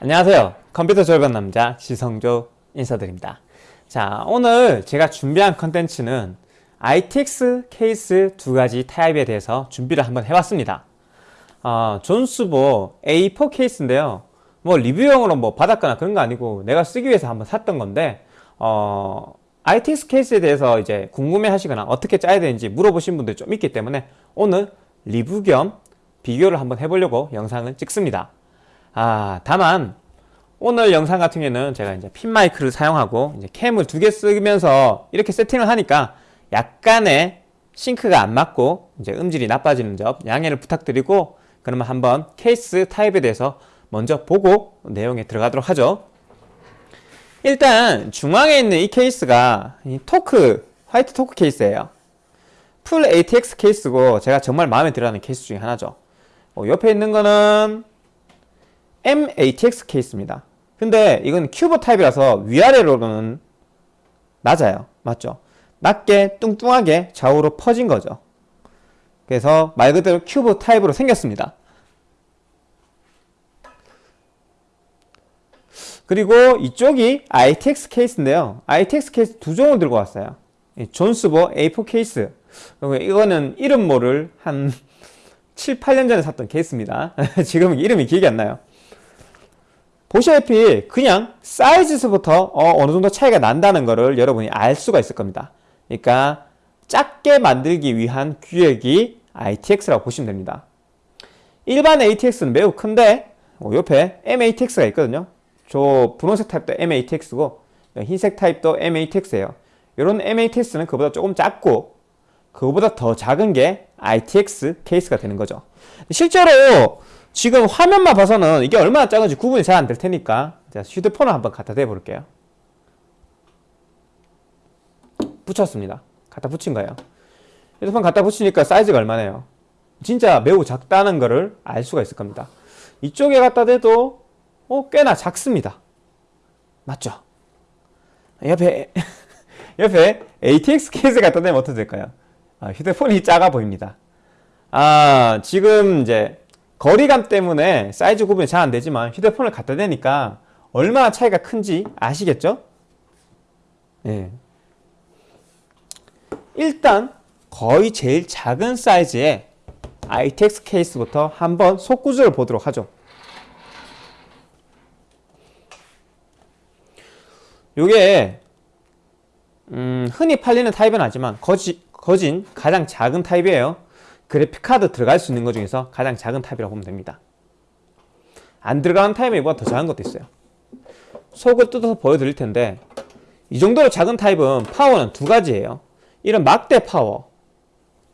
안녕하세요. 컴퓨터 졸업 남자 지성조 인사드립니다. 자 오늘 제가 준비한 컨텐츠는 ITX 케이스 두 가지 타입에 대해서 준비를 한번 해봤습니다. 어, 존스보 A4 케이스인데요. 뭐 리뷰용으로 뭐 받았거나 그런 거 아니고 내가 쓰기 위해서 한번 샀던 건데 어, ITX 케이스에 대해서 이제 궁금해 하시거나 어떻게 짜야 되는지 물어보신 분들 좀 있기 때문에 오늘 리뷰 겸 비교를 한번 해보려고 영상을 찍습니다 아 다만 오늘 영상 같은 경우에는 제가 이제 핀 마이크를 사용하고 이제 캠을 두 개 쓰면서 이렇게 세팅을 하니까 약간의 싱크가 안 맞고 이제 음질이 나빠지는 점 양해를 부탁드리고 그러면 한번 케이스 타입에 대해서 먼저 보고 내용에 들어가도록 하죠. 일단 중앙에 있는 이 케이스가 이 토크 화이트 토크 케이스예요. 풀 ATX 케이스고 제가 정말 마음에 들어하는 케이스 중에 하나죠. 어, 옆에 있는 거는 MATX 케이스입니다. 근데 이건 큐브 타입이라서 위아래로는 낮아요. 맞죠? 낮게 뚱뚱하게 좌우로 퍼진 거죠. 그래서 말 그대로 큐브 타입으로 생겼습니다. 그리고 이쪽이 ITX 케이스인데요. ITX 케이스 두 종을 들고 왔어요. 존스보 A4 케이스. 이거는 이름 모를 한 7, 8년 전에 샀던 케이스입니다. 지금 이름이 기억이 안 나요. 보시다시피 그냥 사이즈에서부터 어느 정도 차이가 난다는 것을 여러분이 알 수가 있을 겁니다. 그러니까 작게 만들기 위한 규격이 ITX라고 보시면 됩니다. 일반 ATX는 매우 큰데 어, 옆에 MATX가 있거든요. 저 분홍색 타입도 MATX고 흰색 타입도 MATX예요. 이런 MATX는 그보다 조금 작고 그거보다 더 작은 게 ITX 케이스가 되는 거죠. 실제로 지금 화면만 봐서는 이게 얼마나 작은지 구분이 잘 안 될 테니까 자, 휴대폰을 한번 갖다 대 볼게요. 붙였습니다. 갖다 붙인 거예요. 휴대폰 갖다 붙이니까 사이즈가 얼마네요? 진짜 매우 작다는 것을 알 수가 있을 겁니다. 이쪽에 갖다 대도 어, 꽤나 작습니다. 맞죠? 옆에 옆에 ATX 케이스 갖다 대면 어떻게 될까요? 아, 휴대폰이 작아 보입니다. 아 지금 이제 거리감 때문에 사이즈 구분이 잘 안되지만 휴대폰을 갖다 대니까 얼마나 차이가 큰지 아시겠죠? 예. 일단 거의 제일 작은 사이즈의 ITX 케이스부터 한번 속구조를 보도록 하죠. 요게 음, 흔히 팔리는 타입은 아니지만 거지, 거진 가장 작은 타입이에요. 그래픽카드 들어갈 수 있는 것 중에서 가장 작은 타입이라고 보면 됩니다. 안 들어가는 타입이 이보다 더 작은 것도 있어요. 속을 뜯어서 보여드릴 텐데 이 정도로 작은 타입은 파워는 두 가지예요. 이런 막대 파워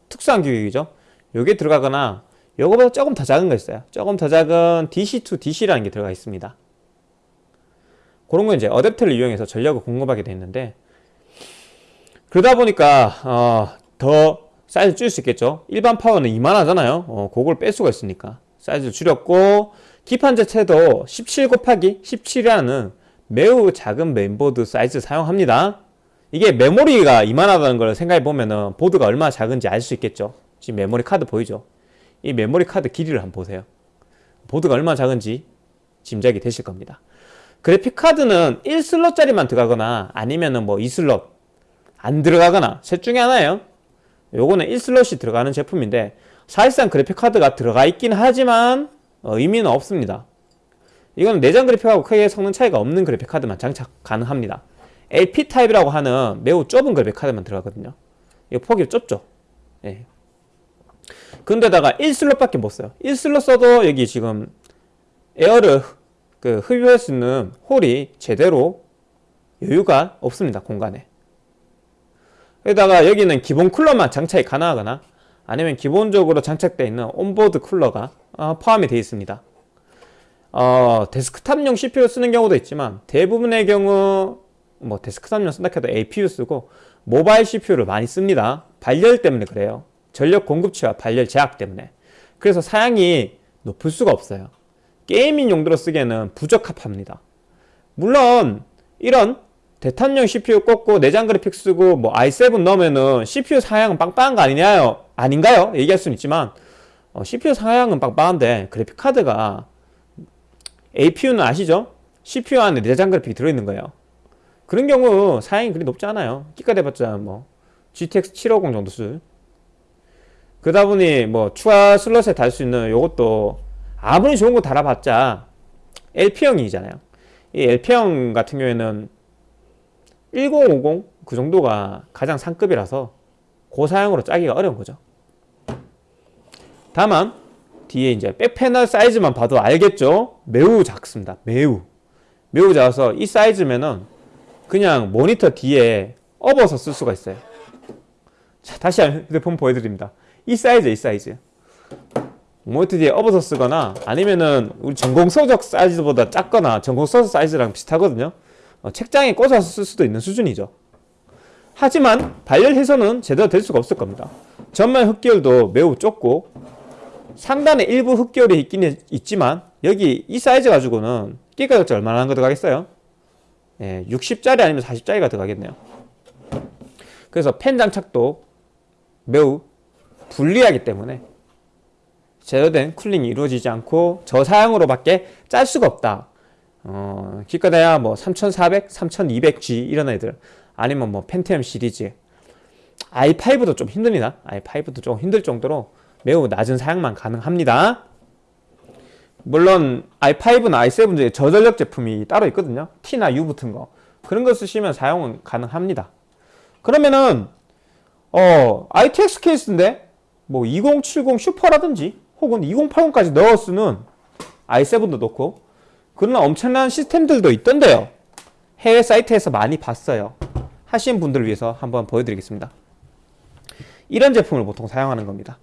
특수한 규격이죠. 요게 들어가거나 요거보다 조금 더 작은 거 있어요. 조금 더 작은 DC2 DC라는 게 들어가 있습니다. 그런 거 이제 어댑터를 이용해서 전력을 공급하게 돼 있는데 그러다 보니까 어, 더 사이즈 줄일 수 있겠죠. 일반 파워는 이만하잖아요. 어, 그걸 뺄 수가 있으니까. 사이즈를 줄였고 기판 자체도 17 곱하기 17이라는 매우 작은 메인보드 사이즈 사용합니다. 이게 메모리가 이만하다는 걸 생각해 보면 보드가 얼마나 작은지 알 수 있겠죠. 지금 메모리 카드 보이죠? 이 메모리 카드 길이를 한번 보세요. 보드가 얼마나 작은지 짐작이 되실 겁니다. 그래픽 카드는 1슬롯짜리만 들어가거나 아니면 은 뭐 2슬롯 안 들어가거나 셋 중에 하나예요 요거는 1슬롯이 들어가는 제품인데 사실상 그래픽카드가 들어가 있긴 하지만 어, 의미는 없습니다. 이건 내장 그래픽하고 크게 성능 차이가 없는 그래픽카드만 장착 가능합니다. LP 타입이라고 하는 매우 좁은 그래픽카드만 들어가거든요. 이 폭이 좁죠? 예. 근데다가 1슬롯 밖에 못 써요. 1슬롯 써도 여기 지금 air를 그 흡입할 수 있는 hole이 제대로 여유가 없습니다 공간에 여기다가 여기는 기본 쿨러만 장착이 가능하거나 아니면 기본적으로 장착되어 있는 onboard 쿨러가 어, 포함이 되어 있습니다. 어, 데스크탑용 CPU 쓰는 경우도 있지만 대부분의 경우 뭐 데스크탑용 쓴다 해도 APU 쓰고 모바일 CPU를 많이 씁니다. 발열 때문에 그래요. 전력 공급치와 발열 제약 때문에. 그래서 사양이 높을 수가 없어요. 게이밍 용도로 쓰기에는 부적합합니다. 물론 이런 대탄용 CPU 꽂고 내장 그래픽 쓰고 뭐 i7 넣으면은 CPU 사양은 빵빵한 거 아니냐요? 아닌가요? 얘기할 수는 있지만 어, CPU 사양은 빵빵한데 그래픽 카드가 APU는 아시죠? CPU 안에 내장 그래픽이 들어있는 거예요. 그런 경우 사양이 그리 높지 않아요. 끼가 돼봤자 뭐 GTX 750 정도 수. 그러다 보니 뭐 추가 슬롯에 달 수 있는 요것도 아무리 좋은 거 달아봤자 LP형이잖아요. 이 LP형 같은 경우에는 1050 그 정도가 가장 상급이라서 고사양으로 짜기가 어려운 거죠. 다만 뒤에 이제 back panel 사이즈만 봐도 알겠죠? 매우 작습니다. 매우 매우 작아서 이 사이즈면은 그냥 모니터 뒤에 업어서 쓸 수가 있어요. 자, 다시 휴대폰 보여드립니다. 이 사이즈, 이 사이즈. 모니터 뒤에 업어서 쓰거나 아니면은 우리 전공 서적 사이즈보다 작거나 전공 서적 사이즈랑 비슷하거든요. 어, 책장에 꽂아서 쓸 수도 있는 수준이죠. 하지만 발열 해소는 제대로 될 수가 없을 겁니다. 전면 흡기열도 매우 좁고 상단에 일부 흡기열이 있긴 있지만 여기 이 사이즈 가지고는 끼가 격자 얼마나 한거 들어가겠어요? 예, 60짜리 아니면 40짜리가 들어가겠네요. 그래서 팬 장착도 매우 불리하기 때문에 제대로 된 쿨링이 이루어지지 않고 저사양으로밖에 짤 수가 없다. 어, 기껏해야 뭐 3400, 3200G 이런 애들 아니면 뭐 펜티엄 시리즈 i5도 좀 힘듭니다. i5도 좀 힘들 정도로 매우 낮은 사양만 가능합니다. 물론 i5나 i7 중에 저전력 제품이 따로 있거든요. T나 U 붙은 거 그런 거 쓰시면 사용은 가능합니다. 그러면은 어 ITX 케이스인데 뭐 2070 슈퍼라든지 혹은 2080까지 넣어 쓰는 i7도 넣고 그러나 엄청난 시스템들도 있던데요. 해외 사이트에서 많이 봤어요. 하신 분들을 위해서 한번 보여드리겠습니다. 이런 제품을 보통 사용하는 겁니다.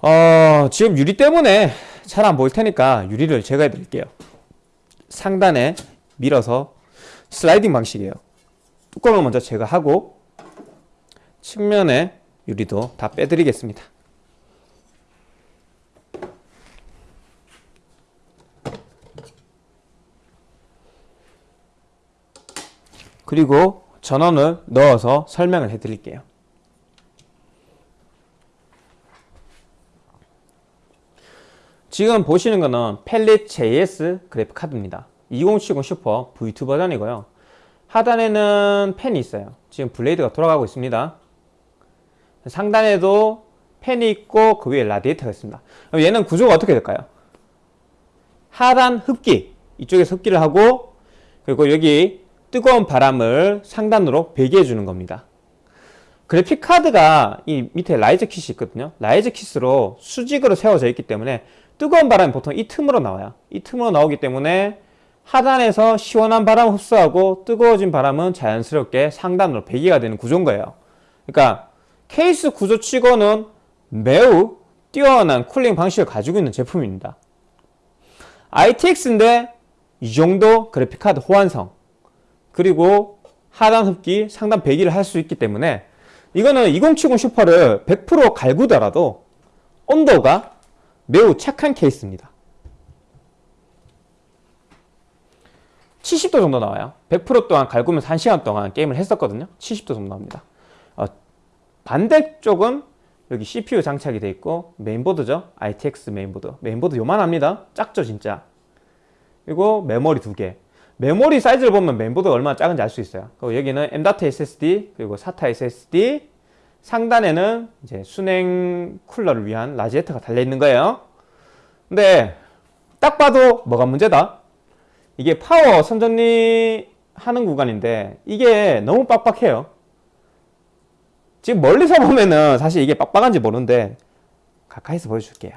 어, 지금 유리 때문에 잘 안 보일 테니까 유리를 제거해 드릴게요. 상단에 밀어서 슬라이딩 방식이에요. 뚜껑을 먼저 제거하고 측면에 유리도 다 빼드리겠습니다. 그리고 전원을 넣어서 설명을 해 드릴게요. 지금 보시는 거는 펠릿 JS 그래픽 카드입니다. 2070 슈퍼 V2 버전이고요. 하단에는 팬이 있어요. 지금 blade가 돌아가고 있습니다. 상단에도 팬이 있고 그 위에 라디에이터가 있습니다. 얘는 구조가 어떻게 될까요? 하단 흡기 이쪽에서 흡기를 하고 그리고 여기 뜨거운 바람을 상단으로 배기해 주는 겁니다. 그래픽 카드가 이 밑에 riser kit이 있거든요. riser kit으로 수직으로 세워져 있기 때문에 뜨거운 바람이 보통 이 틈으로 나와요. 이 틈으로 나오기 때문에 하단에서 시원한 바람을 흡수하고 뜨거워진 바람은 자연스럽게 상단으로 배기가 되는 구조인 거예요. 그러니까 케이스 구조 치고는 매우 뛰어난 쿨링 방식을 가지고 있는 제품입니다. ITX인데 이 정도 그래픽카드 호환성 그리고 하단 흡기, 상단 배기를 할 수 있기 때문에 이거는 2070 슈퍼를 100% 갈구더라도 온도가 매우 착한 케이스입니다. 70도 정도 나와요. 100% 동안 갈구면서 1시간 동안 게임을 했었거든요. 70도 정도 나옵니다. 어, 반대쪽은 여기 CPU 장착이 되어 있고 메인보드죠. ITX 메인보드. 메인보드 요만합니다. 작죠 진짜. 그리고 메모리 두 개. 메모리 사이즈를 보면 메인보드가 얼마나 작은지 알 수 있어요. 그리고 여기는 M.2 SSD 그리고 SATA SSD 상단에는 이제 수냉 쿨러를 위한 라지에터가 달려있는 거예요. 근데 딱 봐도 뭐가 문제다? 이게 파워 선정리 하는 구간인데 이게 너무 빡빡해요. 지금 멀리서 보면은 사실 이게 빡빡한지 모르는데 가까이서 보여줄게요.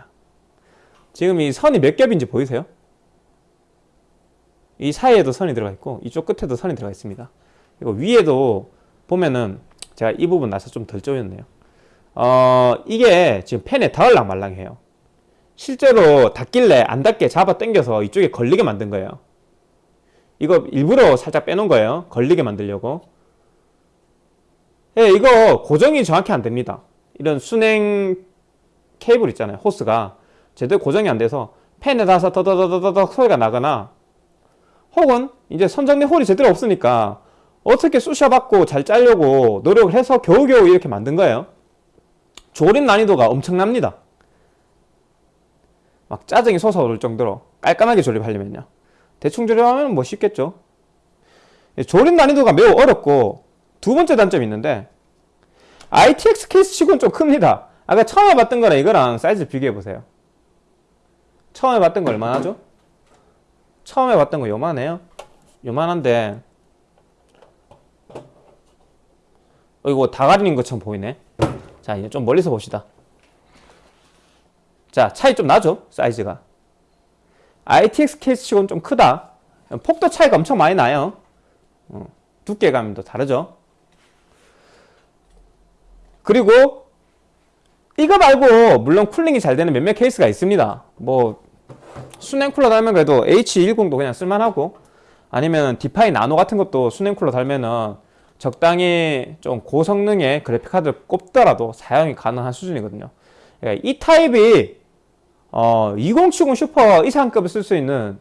지금 이 선이 몇 겹인지 보이세요? 이 사이에도 선이 들어가 있고 이쪽 끝에도 선이 들어가 있습니다. 그리고 위에도 보면은 제가 이 부분 나서 좀덜 쪼였네요. 어, 이게 지금 펜에 닿을랑 말랑해요. 실제로 닿길래 안 닿게 잡아 당겨서 이쪽에 걸리게 만든 거예요. 이거 일부러 살짝 빼놓은 거예요. 걸리게 만들려고. 예, 이거 고정이 정확히 안 됩니다. 이런 순행 케이블 있잖아요. 호스가 제대로 고정이 안 돼서 펜에 닿아서 더더더더더 소리가 나거나 혹은 이제 선정리 홀이 제대로 없으니까 어떻게 쑤셔받고 잘 짜려고 노력을 해서 겨우겨우 이렇게 만든 거예요. 조립 난이도가 엄청납니다. 막 짜증이 솟아오를 정도로 깔끔하게 조립하려면요. 대충 조립하면 뭐 쉽겠죠. 예, 조립 난이도가 매우 어렵고 두 번째 단점이 있는데 ITX 케이스 치고는 좀 큽니다. 아까 처음에 봤던 거랑 이거랑 사이즈 비교해 보세요. 처음에 봤던 거 얼마나 죠 처음에 봤던 거 요만해요. 요만한데 어, 이거 다 가리는 것처럼 보이네. 자, 이제 좀 멀리서 봅시다. 자, 차이 좀 나죠? 사이즈가. ITX 케이스 치고는 좀 크다. 폭도 차이가 엄청 많이 나요. 어, 두께감도 다르죠? 그리고 이거 말고 물론 쿨링이 잘 되는 몇몇 케이스가 있습니다. 뭐 수냉 쿨러 달면 그래도 H10도 그냥 쓸만하고 아니면 Define Nano 같은 것도 수냉 쿨러 달면은 적당히 좀 고성능의 그래픽 카드를 꼽더라도 사용이 가능한 수준이거든요. 그러니까 이 타입이 어, 2070 슈퍼 이상급을 쓸 수 있는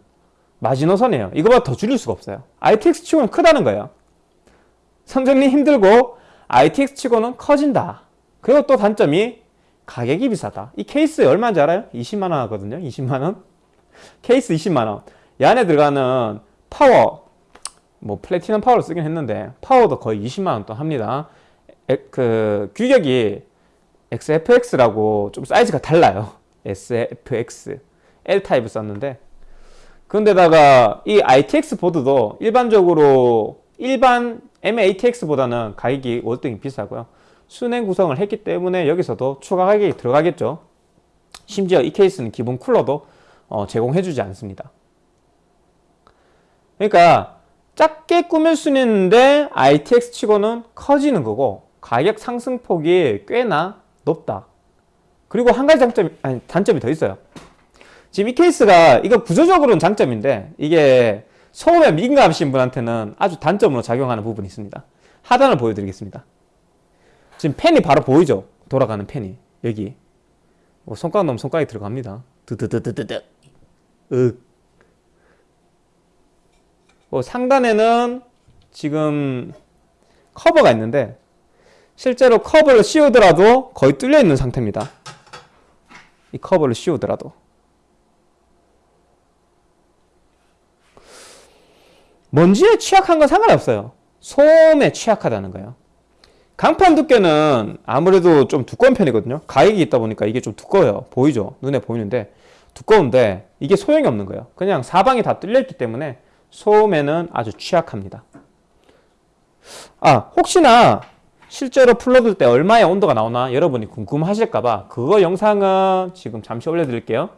마지노선이에요. 이거보다 더 줄일 수가 없어요. ITX 치고는 크다는 거예요. 선정리 힘들고 ITX 치고는 커진다. 그리고 또 단점이 가격이 비싸다. 이 케이스 얼마인지 알아요? 20만원 하거든요. 20만원. 케이스 20만원. 이 안에 들어가는 파워, 뭐 플래티넘 파워를 쓰긴 했는데 파워도 거의 20만원 또 합니다. 에, 그 규격이 SFX라고 좀 사이즈가 달라요. SFX L 타입을 썼는데 그런데다가 이 ITX 보드도 일반적으로 일반 MATX보다는 가격이 월등히 비싸고요. 순행 구성을 했기 때문에 여기서도 추가 가격이 들어가겠죠. 심지어 이 케이스는 기본 쿨러도 어, 제공해주지 않습니다. 그러니까 작게 꾸밀 수는 있는데 ITX 치고는 커지는 거고 가격 상승폭이 꽤나 높다. 그리고 한 가지 장점, 아니, 단점이 더 있어요. 지금 이 케이스가 이거 구조적으로는 장점인데 이게 소음에 민감하신 분한테는 아주 단점으로 작용하는 부분이 있습니다. 하단을 보여드리겠습니다. 지금 펜이 바로 보이죠? 돌아가는 펜이 여기 뭐 손가락 넣으면 손가락이 들어갑니다. 드드드드드드 윽. 뭐 상단에는 지금 커버가 있는데 실제로 커버를 씌우더라도 거의 뚫려 있는 상태입니다. 이 커버를 씌우더라도 먼지에 취약한 건 상관없어요. 소음에 취약하다는 거예요. 강판 두께는 아무래도 좀 두꺼운 편이거든요. 가격이 있다 보니까 이게 좀 두꺼워요. 보이죠? 눈에 보이는데 두꺼운데 이게 소용이 없는 거예요. 그냥 사방이 다 뚫려있기 때문에 소음에는 아주 취약합니다. 아 혹시나 실제로 풀러들 때 얼마의 온도가 나오나 여러분이 궁금하실까봐 그거 영상은 지금 잠시 올려드릴게요.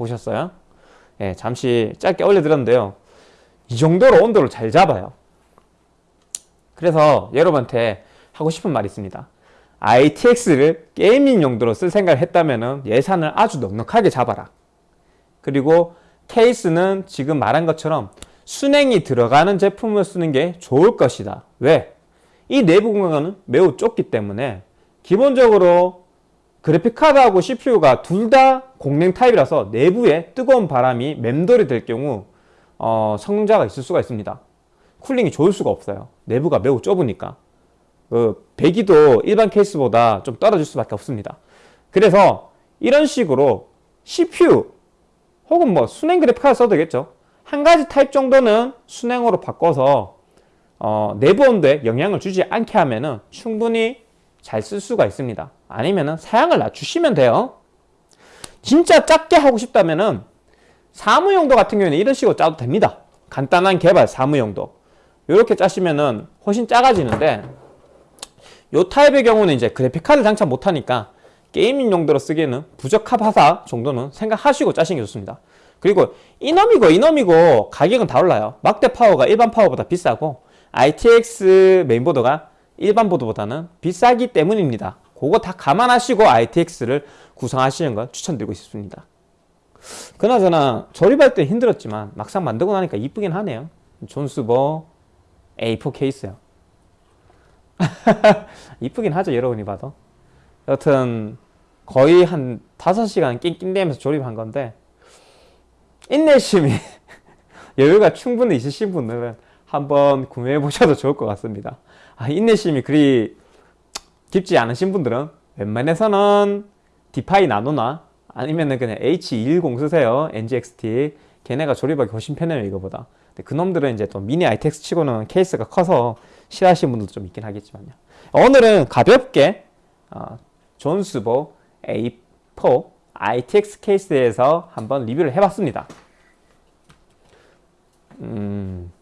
보셨어요? 예, 잠시 짧게 올려드렸는데요. 이 정도로 온도를 잘 잡아요. 그래서 여러분한테 하고 싶은 말이 있습니다. ITX를 게이밍 용도로 쓸 생각을 했다면 예산을 아주 넉넉하게 잡아라. 그리고 케이스는 지금 말한 것처럼 순행이 들어가는 제품을 쓰는 게 좋을 것이다. 왜? 이 내부 공간은 매우 좁기 때문에 기본적으로 그래픽카드하고 CPU가 둘 다 공냉 타입이라서 내부에 뜨거운 바람이 맴돌이 될 경우 어, 성능 저하가 있을 수가 있습니다. 쿨링이 좋을 수가 없어요. 내부가 매우 좁으니까. 그 배기도 일반 케이스보다 좀 떨어질 수밖에 없습니다. 그래서 이런 식으로 CPU 혹은 뭐 수냉 그래픽카드 써도 되겠죠. 한 가지 타입 정도는 수냉으로 바꿔서 어, 내부 온도에 영향을 주지 않게 하면 은 충분히 잘 쓸 수가 있습니다. 아니면은 사양을 낮추시면 돼요. 진짜 작게 하고 싶다면은 사무용도 같은 경우에는 이런 식으로 짜도 됩니다. 간단한 개발 사무용도. 이렇게 짜시면은 훨씬 작아지는데 요 타입의 경우는 이제 그래픽 카드 장착 못하니까 게이밍 용도로 쓰기에는 부적합하다 정도는 생각하시고 짜시는 게 좋습니다. 그리고 이놈이고 이놈이고 가격은 다 올라요. 막대 파워가 일반 파워보다 비싸고 ITX 메인보드가 일반 보드보다는 비싸기 때문입니다. 그거 다 감안하시고 ITX를 구성하시는 걸 추천드리고 싶습니다. 그나저나 조립할 때 힘들었지만 막상 만들고 나니까 이쁘긴 하네요. 존스버 A4 케이스요. 이쁘긴 하죠 여러분이 봐도. 여튼 거의 한 5시간 낑낑대면서 조립한 건데 인내심이 여유가 충분히 있으신 분들은 한번 구매해 보셔도 좋을 것 같습니다. 아, 인내심이 그리 깊지 않으신 분들은 웬만해서는 디파이 나노나 아니면은 그냥 H210 쓰세요. NGXT. 걔네가 조립하기 훨씬 편해요, 이거보다. 근데 그놈들은 이제 또 미니 ITX 치고는 케이스가 커서 싫어하시는 분들도 좀 있긴 하겠지만요. 오늘은 가볍게 어, 존스보 A4 ITX 케이스에서 한번 리뷰를 해봤습니다. 음,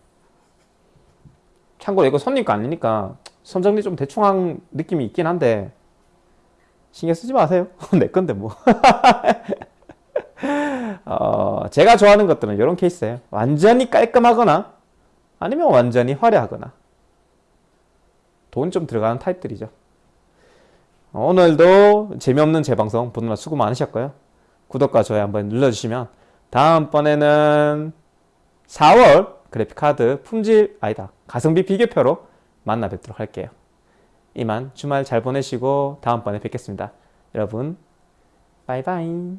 참고로 이거 손님 거 아니니까 선정리 좀 대충 한 느낌이 있긴 한데 신경 쓰지 마세요. 내 건데 뭐. 어, 제가 좋아하는 것들은 이런 케이스예요. 완전히 깔끔하거나 아니면 완전히 화려하거나 돈 좀 들어가는 타입들이죠. 오늘도 재미없는 재방송 보느라 수고 많으셨고요. 구독과 좋아요 한번 눌러주시면 다음번에는 4월 그래픽카드 품질 아니다 가성비 비교표로 만나 뵙도록 할게요. 이만 주말 잘 보내시고 다음번에 뵙겠습니다. 여러분 바이바이